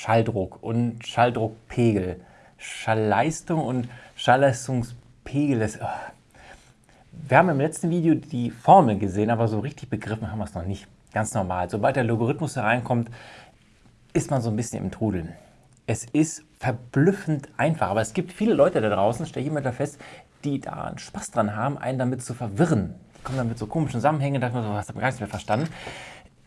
Schalldruck und Schalldruckpegel, Schallleistung und Schallleistungspegel. Das, oh. Wir haben im letzten Video die Formel gesehen, aber so richtig begriffen haben wir es noch nicht. Ganz normal. Sobald der Logarithmus da reinkommt, ist man so ein bisschen im Trudeln. Es ist verblüffend einfach, aber es gibt viele Leute da draußen, stelle ich immer da fest, die da einen Spaß dran haben, einen damit zu verwirren. Die kommen dann mit so komischen Zusammenhängen, da so, hast du gar nichts mehr verstanden.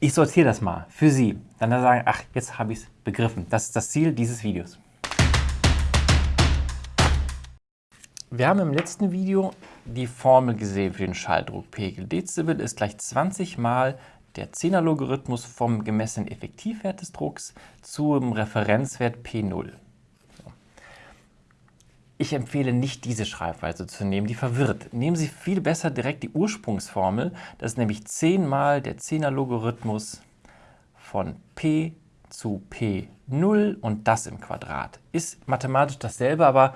Ich sortiere das mal für Sie. Dann sagen, ach, jetzt habe ich es begriffen. Das ist das Ziel dieses Videos. Wir haben im letzten Video die Formel gesehen für den Schalldruckpegel. Dezibel ist gleich 20 mal der 10er-Logarithmus vom gemessenen Effektivwert des Drucks zum Referenzwert P0. Ich empfehle nicht diese Schreibweise zu nehmen, die verwirrt. Nehmen Sie viel besser direkt die Ursprungsformel, das ist nämlich 10 mal der 10er-Logarithmus von P zu P0 und das im Quadrat. Ist mathematisch dasselbe, aber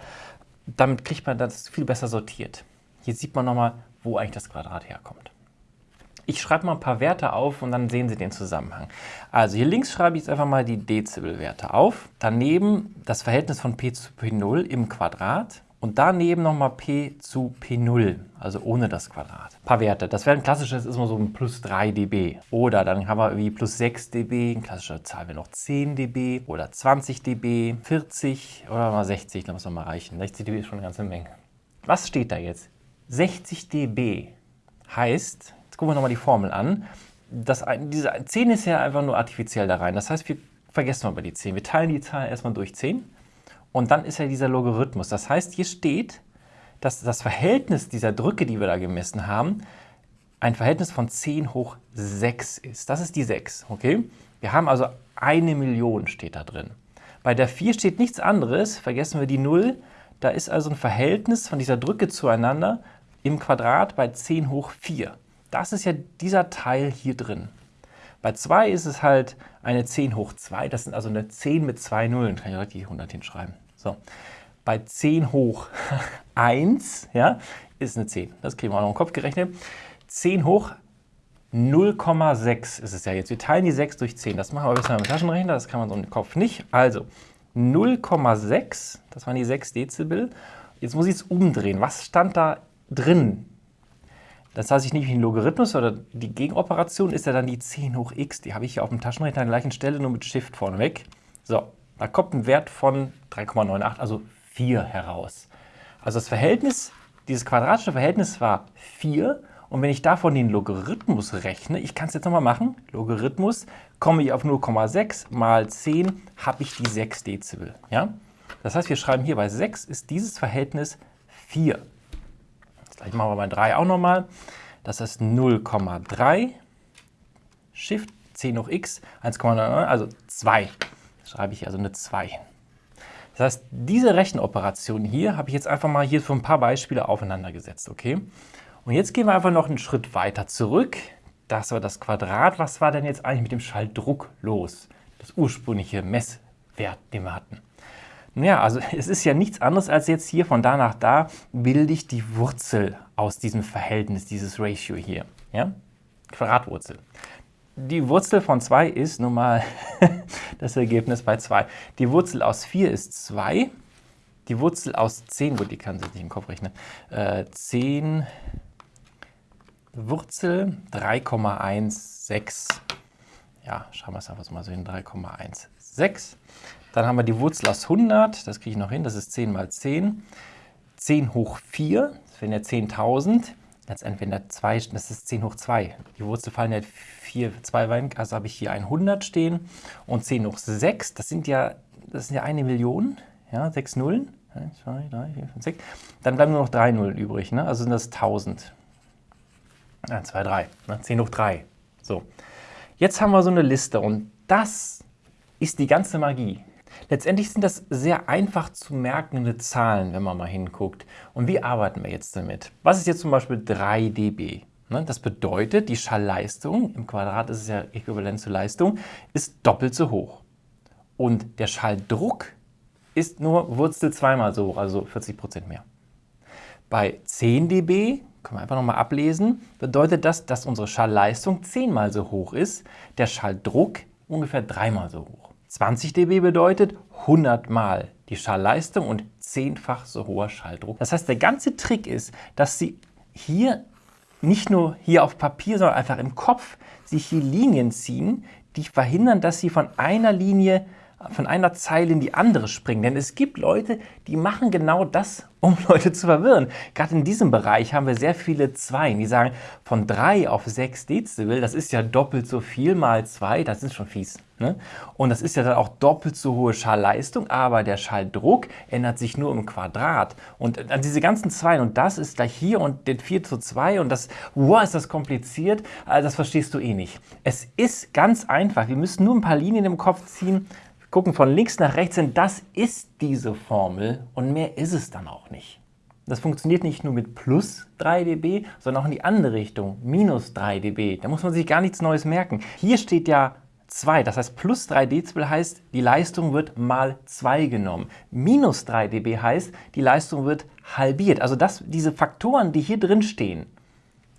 damit kriegt man das viel besser sortiert. Hier sieht man nochmal, wo eigentlich das Quadrat herkommt. Ich schreibe mal ein paar Werte auf und dann sehen Sie den Zusammenhang. Also hier links schreibe ich jetzt einfach mal die Dezibelwerte auf. Daneben das Verhältnis von P zu P0 im Quadrat. Und daneben nochmal P zu P0, also ohne das Quadrat. Ein paar Werte. Das wäre ein klassisches, ist immer so ein plus 3 dB. Oder dann haben wir wie plus 6 dB, eine klassische Zahl wäre noch 10 dB oder 20 dB, 40 oder mal 60, da muss man mal reichen. 60 dB ist schon eine ganze Menge. Was steht da jetzt? 60 dB heißt, Jetzt gucken wir nochmal die Formel an. Das, diese 10 ist ja einfach nur artifiziell da rein. Das heißt, wir vergessen mal die 10. Wir teilen die Zahl erstmal durch 10 und dann ist ja dieser Logarithmus. Das heißt, hier steht, dass das Verhältnis dieser Drücke, die wir da gemessen haben, ein Verhältnis von 10 hoch 6 ist. Das ist die 6, okay? Wir haben also eine Million steht da drin. Bei der 4 steht nichts anderes, vergessen wir die 0. Da ist also ein Verhältnis von dieser Drücke zueinander im Quadrat bei 10 hoch 4. Das ist ja dieser Teil hier drin. Bei 2 ist es halt eine 10 hoch 2, das sind also eine 10 mit zwei Nullen, kann ich direkt die 100 hinschreiben. So. Bei 10 hoch 1 ja, ist eine 10, das kriegen wir auch noch im Kopf gerechnet. 10 hoch 0,6 ist es ja jetzt. Wir teilen die 6 durch 10, das machen wir bisher mit dem Taschenrechner, das kann man so im Kopf nicht. Also 0,6, das waren die 6 Dezibel. Jetzt muss ich es umdrehen. Was stand da drin das heißt, ich nehme den Logarithmus oder die Gegenoperation ist ja dann die 10 hoch x. Die habe ich hier auf dem Taschenrechner an der gleichen Stelle, nur mit Shift vorneweg. So, da kommt ein Wert von 3,98, also 4 heraus. Also das Verhältnis, dieses quadratische Verhältnis war 4 und wenn ich davon den Logarithmus rechne, ich kann es jetzt nochmal machen, Logarithmus, komme ich auf 0,6 mal 10, habe ich die 6 Dezibel. Ja? Das heißt, wir schreiben hier bei 6 ist dieses Verhältnis 4. Gleich machen wir bei 3 auch nochmal. Das ist 0,3 Shift 10 hoch x 1,9, also 2. Schreibe ich also eine 2 Das heißt, diese Rechenoperation hier habe ich jetzt einfach mal hier für ein paar Beispiele aufeinander gesetzt, okay? Und jetzt gehen wir einfach noch einen Schritt weiter zurück. Das war das Quadrat. Was war denn jetzt eigentlich mit dem Schalldruck los? Das ursprüngliche Messwert, den wir hatten. Ja, also es ist ja nichts anderes als jetzt hier von da nach da bilde ich die Wurzel aus diesem Verhältnis, dieses Ratio hier. Ja? Quadratwurzel. Die Wurzel von 2 ist nun mal das Ergebnis bei 2. Die Wurzel aus 4 ist 2. Die Wurzel aus 10, gut, die kann sich nicht im Kopf rechnen, äh, 10 Wurzel 3,16. Ja, schauen wir es einfach mal so hin, 3,16. Dann haben wir die Wurzel aus 100, das kriege ich noch hin, das ist 10 mal 10. 10 hoch 4, das wären ja 10.000. Letztendlich wenn da 2, das ist 10 hoch 2. Die Wurzel fallen ja 4, 2 Wein, also habe ich hier 100 stehen. Und 10 hoch 6, das sind ja, das sind ja eine Million, ja, 6 Nullen. 1, 2, 3, 4, 5, 6. Dann bleiben nur noch 3 Nullen übrig, ne? also sind das 1000. 1, 2, 3, ne? 10 hoch 3. So, jetzt haben wir so eine Liste und das ist die ganze Magie. Letztendlich sind das sehr einfach zu merkende Zahlen, wenn man mal hinguckt. Und wie arbeiten wir jetzt damit? Was ist jetzt zum Beispiel 3 dB? Ne, das bedeutet, die Schallleistung, im Quadrat ist es ja äquivalent zur Leistung, ist doppelt so hoch. Und der Schalldruck ist nur Wurzel zweimal so hoch, also 40% mehr. Bei 10 dB, können wir einfach nochmal ablesen, bedeutet das, dass unsere Schallleistung zehnmal so hoch ist, der Schalldruck ungefähr dreimal so hoch. 20 dB bedeutet 100 mal die Schallleistung und zehnfach so hoher Schalldruck. Das heißt, der ganze Trick ist, dass Sie hier nicht nur hier auf Papier, sondern einfach im Kopf sich hier Linien ziehen, die verhindern, dass Sie von einer Linie von einer Zeile in die andere springen. Denn es gibt Leute, die machen genau das, um Leute zu verwirren. Gerade in diesem Bereich haben wir sehr viele Zweien, die sagen, von 3 auf 6 Dezibel, das ist ja doppelt so viel mal 2, das ist schon fies. Ne? Und das ist ja dann auch doppelt so hohe Schallleistung, aber der Schalldruck ändert sich nur im Quadrat. Und an diese ganzen Zweien, und das ist gleich hier und den 4 zu 2 und das, wow, ist das kompliziert, also das verstehst du eh nicht. Es ist ganz einfach, wir müssen nur ein paar Linien im Kopf ziehen, gucken von links nach rechts hin, das ist diese Formel und mehr ist es dann auch nicht. Das funktioniert nicht nur mit plus 3 dB, sondern auch in die andere Richtung, minus 3 dB. Da muss man sich gar nichts Neues merken. Hier steht ja 2, das heißt plus 3 Dezibel heißt, die Leistung wird mal 2 genommen. Minus 3 dB heißt, die Leistung wird halbiert. Also das, diese Faktoren, die hier drin stehen,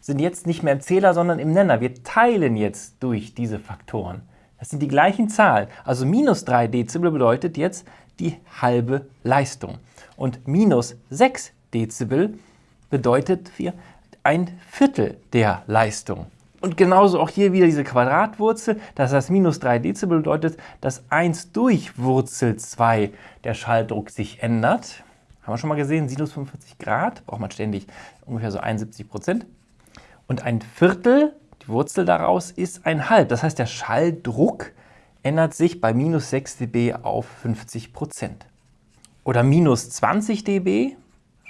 sind jetzt nicht mehr im Zähler, sondern im Nenner. Wir teilen jetzt durch diese Faktoren. Das sind die gleichen Zahlen. Also minus 3 Dezibel bedeutet jetzt die halbe Leistung. Und minus 6 Dezibel bedeutet wir ein Viertel der Leistung. Und genauso auch hier wieder diese Quadratwurzel, das heißt minus 3 Dezibel bedeutet, dass 1 durch Wurzel 2 der Schalldruck sich ändert. Haben wir schon mal gesehen, Sinus 45 Grad, braucht man ständig ungefähr so 71 Prozent. Und ein Viertel Wurzel daraus ist ein halb. Das heißt, der Schalldruck ändert sich bei minus 6 dB auf 50 Prozent. Oder minus 20 dB,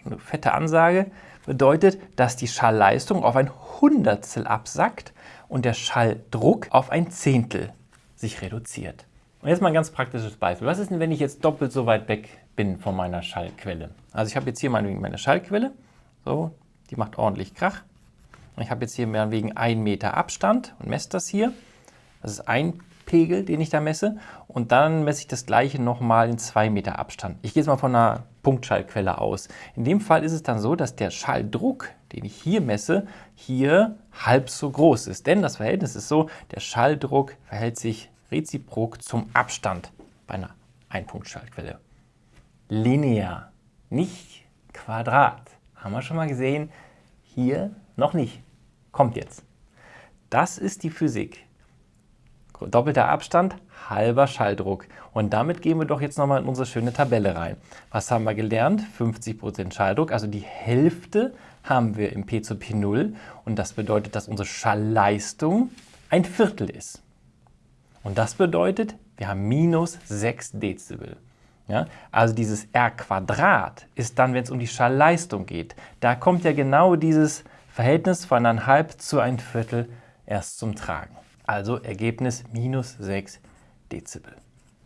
eine fette Ansage, bedeutet, dass die Schallleistung auf ein Hundertstel absackt und der Schalldruck auf ein Zehntel sich reduziert. Und jetzt mal ein ganz praktisches Beispiel. Was ist denn, wenn ich jetzt doppelt so weit weg bin von meiner Schallquelle? Also ich habe jetzt hier meine Schallquelle, so, die macht ordentlich Krach. Ich habe jetzt hier wegen 1 Meter Abstand und messe das hier. Das ist ein Pegel, den ich da messe. Und dann messe ich das gleiche nochmal in 2 Meter Abstand. Ich gehe jetzt mal von einer Punktschallquelle aus. In dem Fall ist es dann so, dass der Schalldruck, den ich hier messe, hier halb so groß ist. Denn das Verhältnis ist so, der Schalldruck verhält sich reziprok zum Abstand bei einer Einpunktschallquelle. Linear, nicht Quadrat. Haben wir schon mal gesehen? Hier noch nicht. Kommt jetzt. Das ist die Physik. Doppelter Abstand, halber Schalldruck. Und damit gehen wir doch jetzt nochmal in unsere schöne Tabelle rein. Was haben wir gelernt? 50% Schalldruck, also die Hälfte haben wir im P zu P0. Und das bedeutet, dass unsere Schallleistung ein Viertel ist. Und das bedeutet, wir haben minus 6 Dezibel. Ja? Also dieses R Quadrat ist dann, wenn es um die Schallleistung geht. Da kommt ja genau dieses Verhältnis von eineinhalb zu ein Viertel erst zum Tragen. Also Ergebnis minus 6 Dezibel.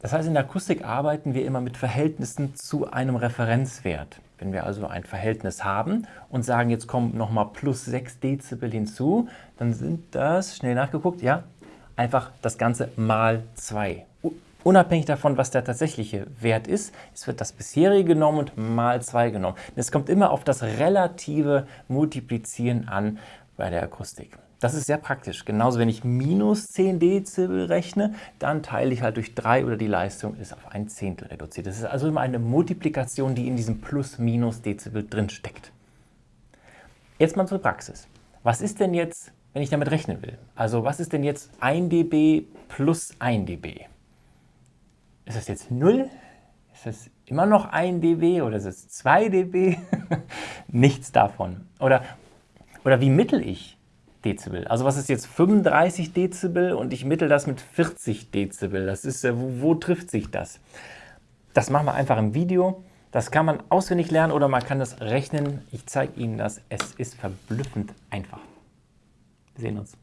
Das heißt, in der Akustik arbeiten wir immer mit Verhältnissen zu einem Referenzwert. Wenn wir also ein Verhältnis haben und sagen, jetzt kommen nochmal plus 6 Dezibel hinzu, dann sind das, schnell nachgeguckt, ja, einfach das Ganze mal 2. Unabhängig davon, was der tatsächliche Wert ist, es wird das bisherige genommen und mal 2 genommen. Es kommt immer auf das relative Multiplizieren an bei der Akustik. Das ist sehr praktisch. Genauso, wenn ich minus 10 Dezibel rechne, dann teile ich halt durch 3 oder die Leistung ist auf ein Zehntel reduziert. Das ist also immer eine Multiplikation, die in diesem Plus-Minus Dezibel drin steckt. Jetzt mal zur Praxis. Was ist denn jetzt, wenn ich damit rechnen will? Also was ist denn jetzt 1 dB plus 1 dB? Ist das jetzt 0? Ist das immer noch 1 dB oder ist es 2 dB? Nichts davon. Oder, oder wie mittel ich Dezibel? Also was ist jetzt 35 Dezibel und ich mittel das mit 40 Dezibel? Das ist, wo, wo trifft sich das? Das machen wir einfach im Video. Das kann man auswendig lernen oder man kann das rechnen. Ich zeige Ihnen das. Es ist verblüffend einfach. Wir sehen uns.